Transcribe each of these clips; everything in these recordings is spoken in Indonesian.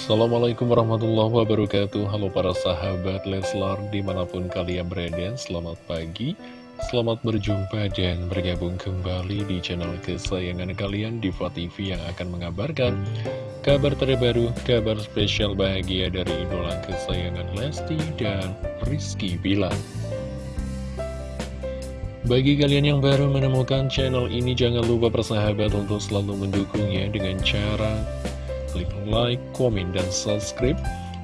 Assalamualaikum warahmatullahi wabarakatuh. Halo para sahabat Leslar di mana pun kalian berada Selamat pagi. Selamat berjumpa dan bergabung kembali di channel kesayangan kalian Diva TV yang akan mengabarkan Kabar terbaru, kabar spesial bahagia dari idola kesayangan Lesti dan Rizky Bilar. Bagi kalian yang baru menemukan channel ini, jangan lupa persahabat untuk selalu mendukungnya dengan cara klik like, komen, dan subscribe,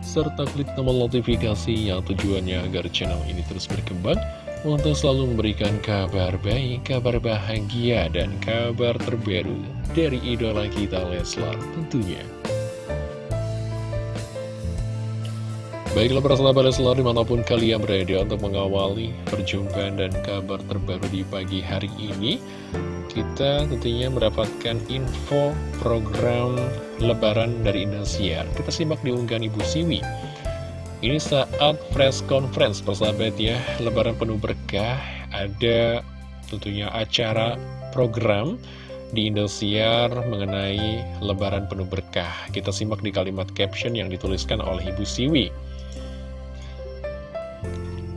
serta klik tombol notifikasi yang tujuannya agar channel ini terus berkembang untuk selalu memberikan kabar baik, kabar bahagia, dan kabar terbaru dari idola kita Leslar tentunya. Baiklah para sahabat Leslar di mana pun kalian berada untuk mengawali perjumpaan dan kabar terbaru di pagi hari ini Kita tentunya mendapatkan info program lebaran dari Indosiar. Kita simak di unggahan Ibu Siwi. Ini saat press conference persahabat ya Lebaran penuh berkah Ada tentunya acara program di Indosiar mengenai lebaran penuh berkah. Kita simak di kalimat caption yang dituliskan oleh Ibu Siwi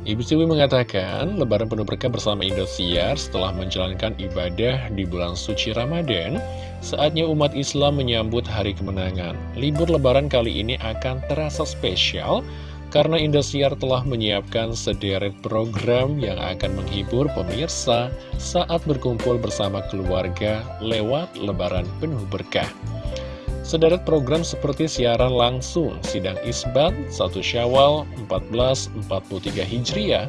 Ibu Siwi mengatakan, lebaran penuh berkah bersama Indosiar setelah menjalankan ibadah di bulan suci Ramadan, saatnya umat Islam menyambut hari kemenangan. Libur lebaran kali ini akan terasa spesial, karena Indosiar telah menyiapkan sederet program yang akan menghibur pemirsa saat berkumpul bersama keluarga lewat lebaran penuh berkah. Sederet program seperti siaran langsung, sidang isbat, 1 syawal 1443 Hijriah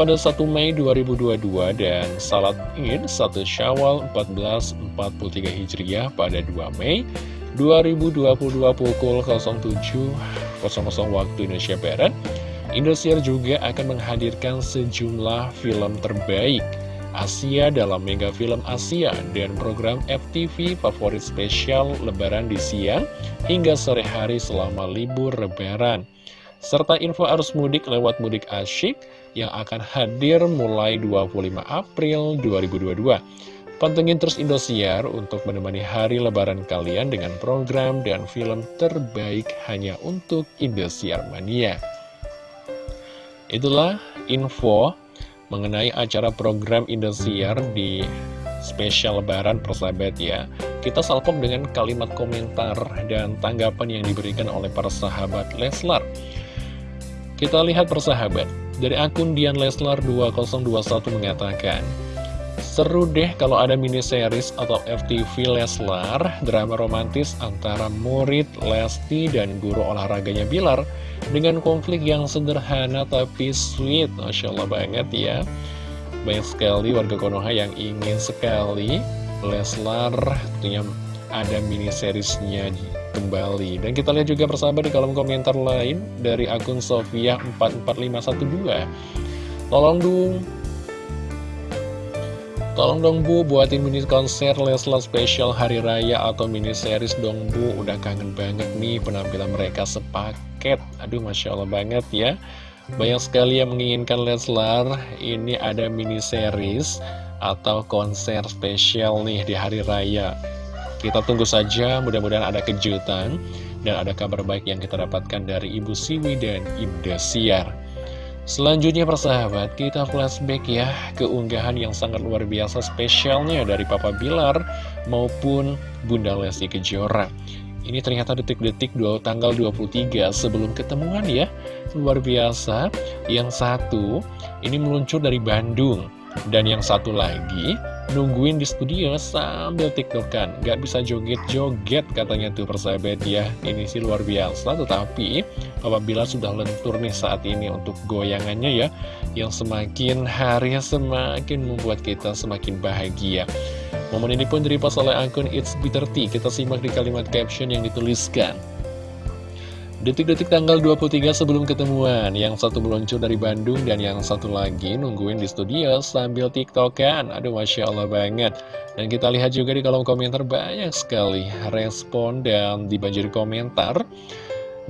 pada 1 Mei 2022 dan salat id 1 syawal 1443 Hijriah pada 2 Mei 2022 pukul 07.00 waktu Indonesia Barat. Indosiar juga akan menghadirkan sejumlah film terbaik Asia dalam Mega Film Asia dan program FTV favorit spesial Lebaran di siang hingga sore hari selama libur Lebaran. Serta info arus mudik lewat mudik asyik yang akan hadir mulai 25 April 2022. Pantengin terus Indosiar untuk menemani hari lebaran kalian dengan program dan film terbaik hanya untuk Indosiar Mania. Itulah info mengenai acara program Indosiar di spesial lebaran persahabat ya. Kita salpok dengan kalimat komentar dan tanggapan yang diberikan oleh para sahabat Leslar. Kita lihat persahabat. Dari akun Dian Leslar 2021 mengatakan Seru deh kalau ada mini series atau FTV Leslar Drama romantis antara murid Lesti dan guru olahraganya Bilar dengan konflik yang sederhana tapi sweet. Masya Allah banget ya. Banyak sekali warga Konoha yang ingin sekali Leslar tentunya ada mini seriesnya kembali. Dan kita lihat juga persahabat di kolom komentar lain Dari akun Sofia44512 Tolong dong Tolong dong Bu buatin mini konser Leslar spesial Hari Raya atau mini series dong Bu. Udah kangen banget nih penampilan mereka sepaket. Aduh Masya Allah banget ya. Banyak sekali yang menginginkan Leslar Ini ada mini series atau konser spesial nih di Hari Raya. Kita tunggu saja mudah-mudahan ada kejutan Dan ada kabar baik yang kita dapatkan dari Ibu Siwi dan Indosiar Selanjutnya persahabat, kita flashback ya ke unggahan yang sangat luar biasa spesialnya dari Papa Bilar maupun Bunda Lesti Kejora. Ini ternyata detik-detik tanggal 23 sebelum ketemuan ya. Luar biasa, yang satu ini meluncur dari Bandung. Dan yang satu lagi nungguin di studio sambil tiktokan Gak bisa joget-joget katanya tuh persahabat ya Ini sih luar biasa tetapi apabila sudah lentur nih saat ini untuk goyangannya ya Yang semakin hari semakin membuat kita semakin bahagia Momen ini pun diripas oleh akun It's Bitter Tea Kita simak di kalimat caption yang dituliskan Detik-detik tanggal 23 sebelum ketemuan, yang satu meluncur dari Bandung dan yang satu lagi nungguin di studio sambil tiktokan. Aduh, Masya Allah banget. Dan kita lihat juga di kolom komentar banyak sekali respon dan dibanjiri komentar.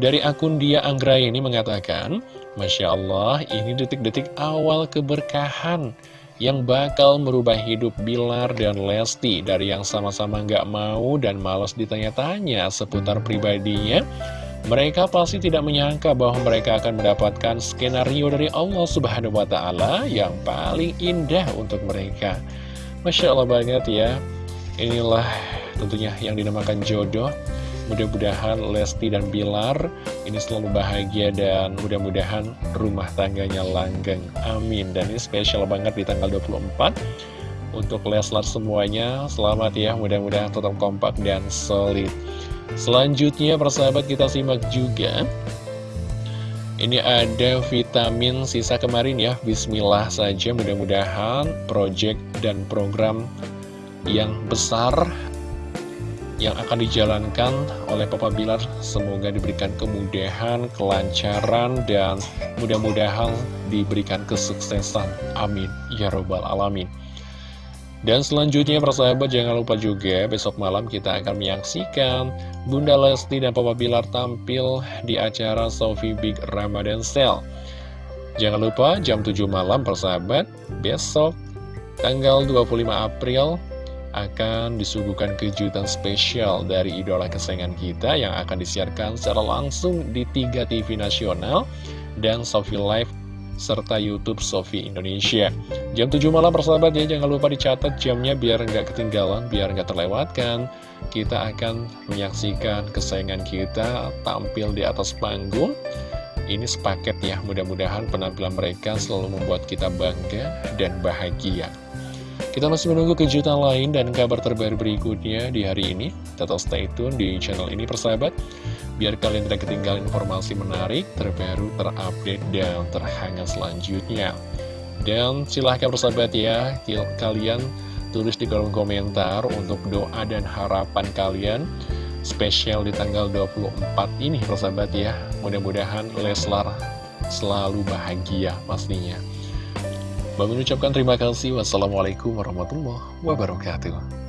Dari akun dia Anggra ini mengatakan, Masya Allah, ini detik-detik awal keberkahan yang bakal merubah hidup Bilar dan Lesti dari yang sama-sama nggak mau dan malas ditanya-tanya seputar pribadinya Mereka pasti tidak menyangka bahwa mereka akan mendapatkan skenario dari Allah Subhanahu wa Ta'ala yang paling indah untuk mereka. Masya Allah banget ya, inilah tentunya yang dinamakan jodoh. Mudah-mudahan Lesti dan Bilar ini selalu bahagia dan mudah-mudahan rumah tangganya langgeng. Amin. Dan ini spesial banget di tanggal 24 untuk Leslar semuanya. Selamat ya, mudah-mudahan tetap kompak dan solid. Selanjutnya persahabat kita simak juga Ini ada vitamin sisa kemarin ya Bismillah saja mudah-mudahan project dan program yang besar yang akan dijalankan oleh Papa Bilar semoga diberikan kemudahan, kelancaran, dan mudah-mudahan diberikan kesuksesan. Amin. Ya Robbal Alamin. Dan selanjutnya persahabat jangan lupa juga besok malam kita akan menyaksikan Bunda Lesti dan Papa Bilar tampil di acara Sofi Big Ramadan Sale. Jangan lupa jam 7 malam persahabat besok tanggal 25 April akan disuguhkan kejutan spesial dari idola kesayangan kita yang akan disiarkan secara langsung di tiga TV nasional dan Sofi Live serta Youtube Sofi Indonesia. Jam 7 malam persahabat ya, jangan lupa dicatat jamnya biar nggak ketinggalan, biar nggak terlewatkan. Kita akan menyaksikan kesayangan kita tampil di atas panggung. Ini sepaket ya, mudah-mudahan penampilan mereka selalu membuat kita bangga dan bahagia. Kita masih menunggu kejutan lain dan kabar terbaru berikutnya di hari ini. Tetap stay tune di channel ini persahabat biar kalian tidak ketinggalan informasi menarik, terbaru, terupdate, dan terhangat selanjutnya. Dan silahkan bersahabat ya, kalian tulis di kolom komentar untuk doa dan harapan kalian spesial di tanggal 24 ini persahabat ya. Mudah-mudahan Leslar selalu bahagia pastinya. Bang mengucapkan terima kasih. Wassalamualaikum warahmatullahi wabarakatuh.